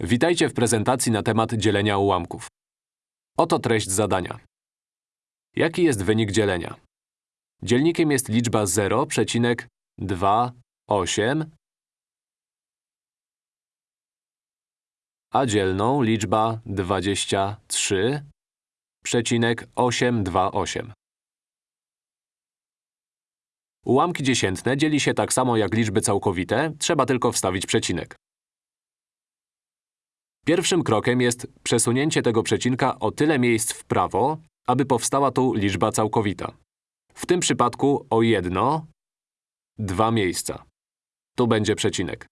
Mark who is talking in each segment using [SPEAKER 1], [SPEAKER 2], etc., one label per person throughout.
[SPEAKER 1] Witajcie w prezentacji na temat dzielenia ułamków. Oto treść zadania. Jaki jest wynik dzielenia? Dzielnikiem jest liczba 0,28, a dzielną liczba 23,828. Ułamki dziesiętne dzieli się tak samo jak liczby całkowite, trzeba tylko wstawić przecinek. Pierwszym krokiem jest przesunięcie tego przecinka o tyle miejsc w prawo, aby powstała tu liczba całkowita. W tym przypadku o jedno, dwa miejsca. Tu będzie przecinek.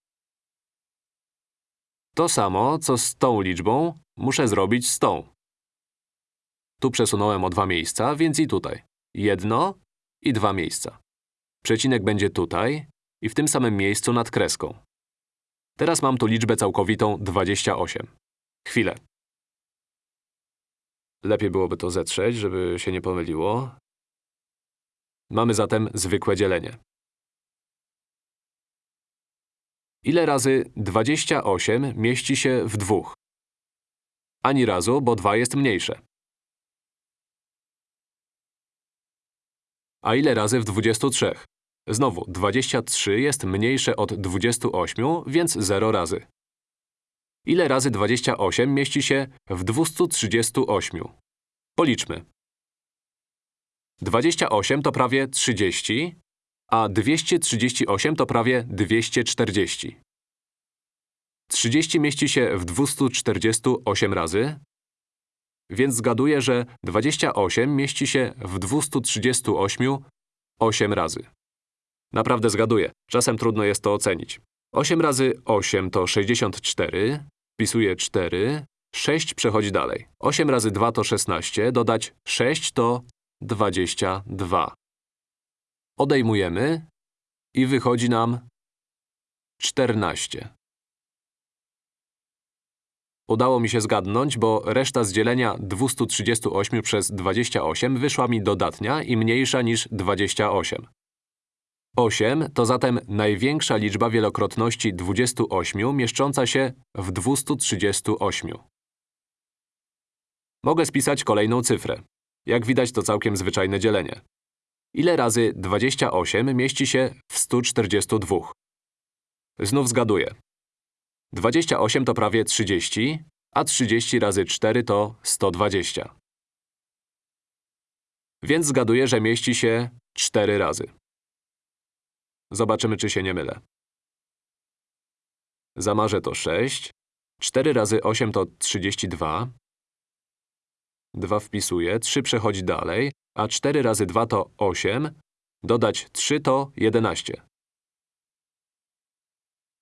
[SPEAKER 1] To samo, co z tą liczbą, muszę zrobić z tą. Tu przesunąłem o dwa miejsca, więc i tutaj. Jedno i dwa miejsca. Przecinek będzie tutaj i w tym samym miejscu nad kreską. Teraz mam tu liczbę całkowitą 28. Chwilę. Lepiej byłoby to zetrzeć, żeby się nie pomyliło. Mamy zatem zwykłe dzielenie. Ile razy 28 mieści się w dwóch? Ani razu, bo 2 jest mniejsze. A ile razy w 23? Znowu, 23 jest mniejsze od 28, więc 0 razy. Ile razy 28 mieści się w 238? Policzmy. 28 to prawie 30, a 238 to prawie 240. 30 mieści się w 248 razy, więc zgaduję, że 28 mieści się w 238 8 razy. Naprawdę zgaduję. Czasem trudno jest to ocenić. 8 razy 8 to 64, wpisuję 4, 6 przechodzi dalej. 8 razy 2 to 16, dodać 6 to 22. Odejmujemy i wychodzi nam 14. Udało mi się zgadnąć, bo reszta z dzielenia 238 przez 28 wyszła mi dodatnia i mniejsza niż 28. 8 to zatem największa liczba wielokrotności 28 mieszcząca się w 238. Mogę spisać kolejną cyfrę. Jak widać, to całkiem zwyczajne dzielenie. Ile razy 28 mieści się w 142? Znów zgaduję. 28 to prawie 30, a 30 razy 4 to 120. Więc zgaduję, że mieści się 4 razy. Zobaczymy, czy się nie mylę. Zamarzę to 6. 4 razy 8 to 32. 2 wpisuję, 3 przechodzi dalej, a 4 razy 2 to 8. Dodać 3 to 11.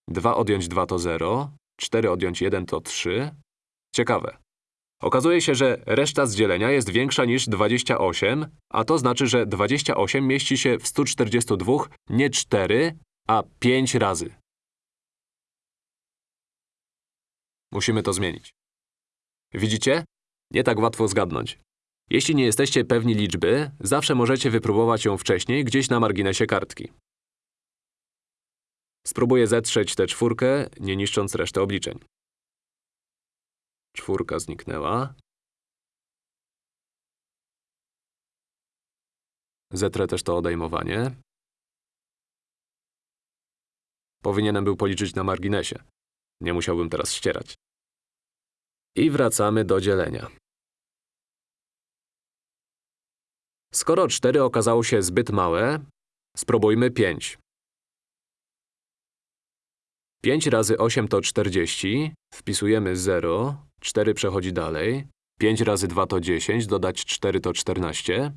[SPEAKER 1] 2 odjąć 2 to 0. 4 odjąć 1 to 3. Ciekawe. Okazuje się, że reszta z dzielenia jest większa niż 28, a to znaczy, że 28 mieści się w 142 nie 4, a 5 razy. Musimy to zmienić. Widzicie? Nie tak łatwo zgadnąć. Jeśli nie jesteście pewni liczby, zawsze możecie wypróbować ją wcześniej gdzieś na marginesie kartki. Spróbuję zetrzeć tę czwórkę, nie niszcząc reszty obliczeń. Czwórka zniknęła. Zetrę też to odejmowanie. Powinienem był policzyć na marginesie. Nie musiałbym teraz ścierać. I wracamy do dzielenia. Skoro 4 okazało się zbyt małe, spróbujmy 5. 5 razy 8 to 40, wpisujemy 0, 4 przechodzi dalej. 5 razy 2 to 10, dodać 4 to 14.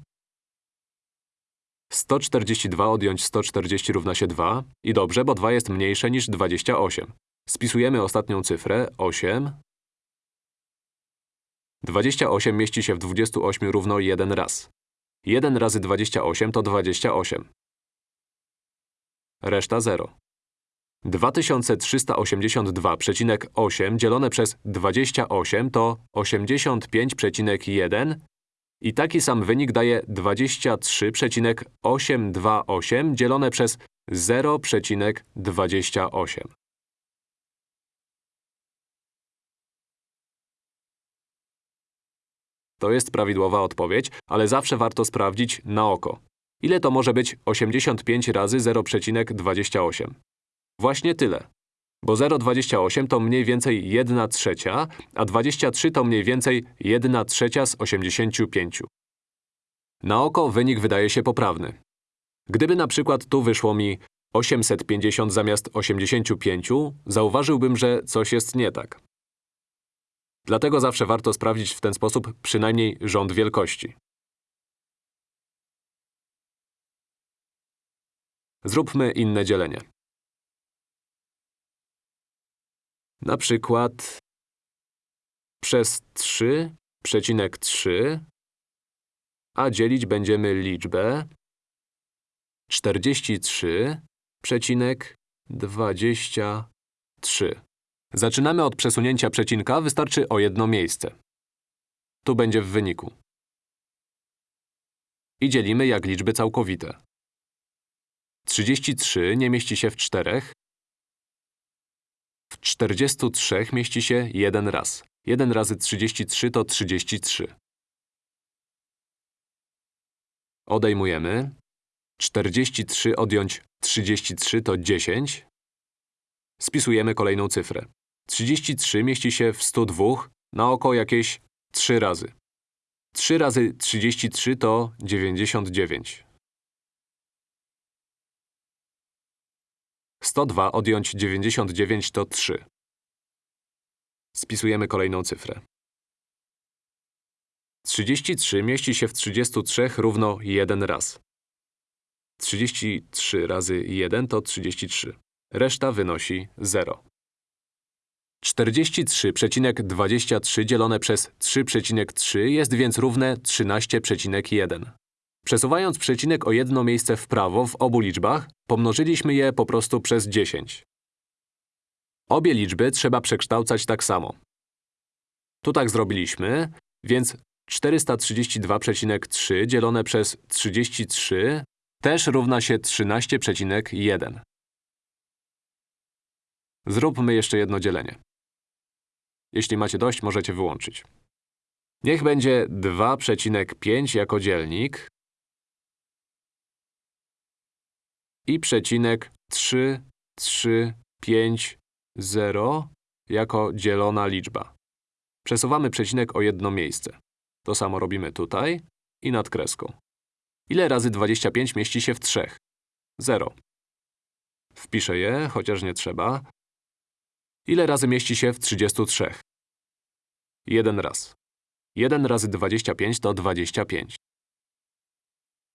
[SPEAKER 1] 142 odjąć 140 równa się 2. I dobrze, bo 2 jest mniejsze niż 28. Spisujemy ostatnią cyfrę, 8. 28 mieści się w 28 równo 1 raz. 1 razy 28 to 28. Reszta 0. 2382,8 dzielone przez 28 to 85,1 i taki sam wynik daje 23,828 dzielone przez 0,28. To jest prawidłowa odpowiedź, ale zawsze warto sprawdzić na oko. Ile to może być 85 razy 0,28? Właśnie tyle. Bo 0,28 to mniej więcej 1 trzecia, a 23 to mniej więcej 1 trzecia z 85. Na oko wynik wydaje się poprawny. Gdyby na przykład tu wyszło mi 850 zamiast 85, zauważyłbym, że coś jest nie tak. Dlatego zawsze warto sprawdzić w ten sposób przynajmniej rząd wielkości. Zróbmy inne dzielenie. Na przykład przez 3,3, a dzielić będziemy liczbę 43,23. Zaczynamy od przesunięcia przecinka, wystarczy o jedno miejsce. Tu będzie w wyniku. I dzielimy jak liczby całkowite. 33 nie mieści się w 4, 43 mieści się jeden raz. 1 razy 33 to 33. Odejmujemy. 43 odjąć 33 to 10. Spisujemy kolejną cyfrę. 33 mieści się w 102, na oko jakieś 3 razy. 3 razy 33 to 99. 102 odjąć 99 to 3. Spisujemy kolejną cyfrę. 33 mieści się w 33 równo 1 raz. 33 razy 1 to 33. Reszta wynosi 0. 43,23 dzielone przez 3,3 jest więc równe 13,1. Przesuwając przecinek o jedno miejsce w prawo w obu liczbach, pomnożyliśmy je po prostu przez 10. Obie liczby trzeba przekształcać tak samo. Tu tak zrobiliśmy, więc 432,3 dzielone przez 33 też równa się 13,1. Zróbmy jeszcze jedno dzielenie. Jeśli macie dość, możecie wyłączyć. Niech będzie 2,5 jako dzielnik i przecinek 3, 3, 5, 0 jako dzielona liczba. Przesuwamy przecinek o jedno miejsce. To samo robimy tutaj i nad kreską. Ile razy 25 mieści się w 3? 0. Wpiszę je, chociaż nie trzeba. Ile razy mieści się w 33? Jeden raz. 1 razy 25 to 25.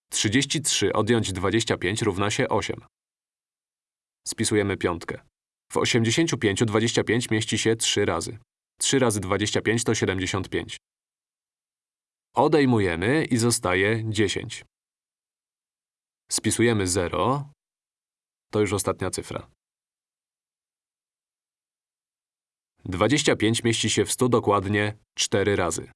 [SPEAKER 1] 33 odjąć 25 równa się 8. Spisujemy piątkę. W 85 25 mieści się 3 razy. 3 razy 25 to 75. Odejmujemy i zostaje 10. Spisujemy 0. To już ostatnia cyfra. 25 mieści się w 100 dokładnie 4 razy.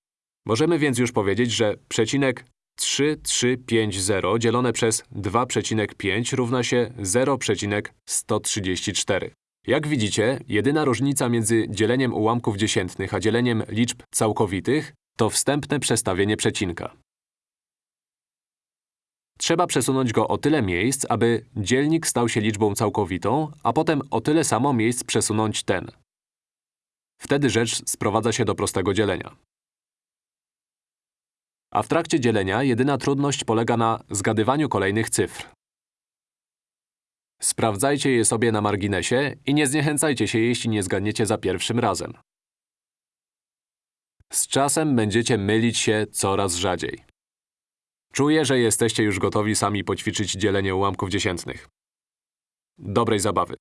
[SPEAKER 1] Możemy więc już powiedzieć, że przecinek 3350 dzielone przez 2,5 równa się 0,134. Jak widzicie, jedyna różnica między dzieleniem ułamków dziesiętnych a dzieleniem liczb całkowitych to wstępne przestawienie przecinka. Trzeba przesunąć go o tyle miejsc, aby dzielnik stał się liczbą całkowitą, a potem o tyle samo miejsc przesunąć ten. Wtedy rzecz sprowadza się do prostego dzielenia. A w trakcie dzielenia jedyna trudność polega na zgadywaniu kolejnych cyfr. Sprawdzajcie je sobie na marginesie i nie zniechęcajcie się, jeśli nie zgadniecie za pierwszym razem. Z czasem będziecie mylić się coraz rzadziej. Czuję, że jesteście już gotowi sami poćwiczyć dzielenie ułamków dziesiętnych. Dobrej zabawy.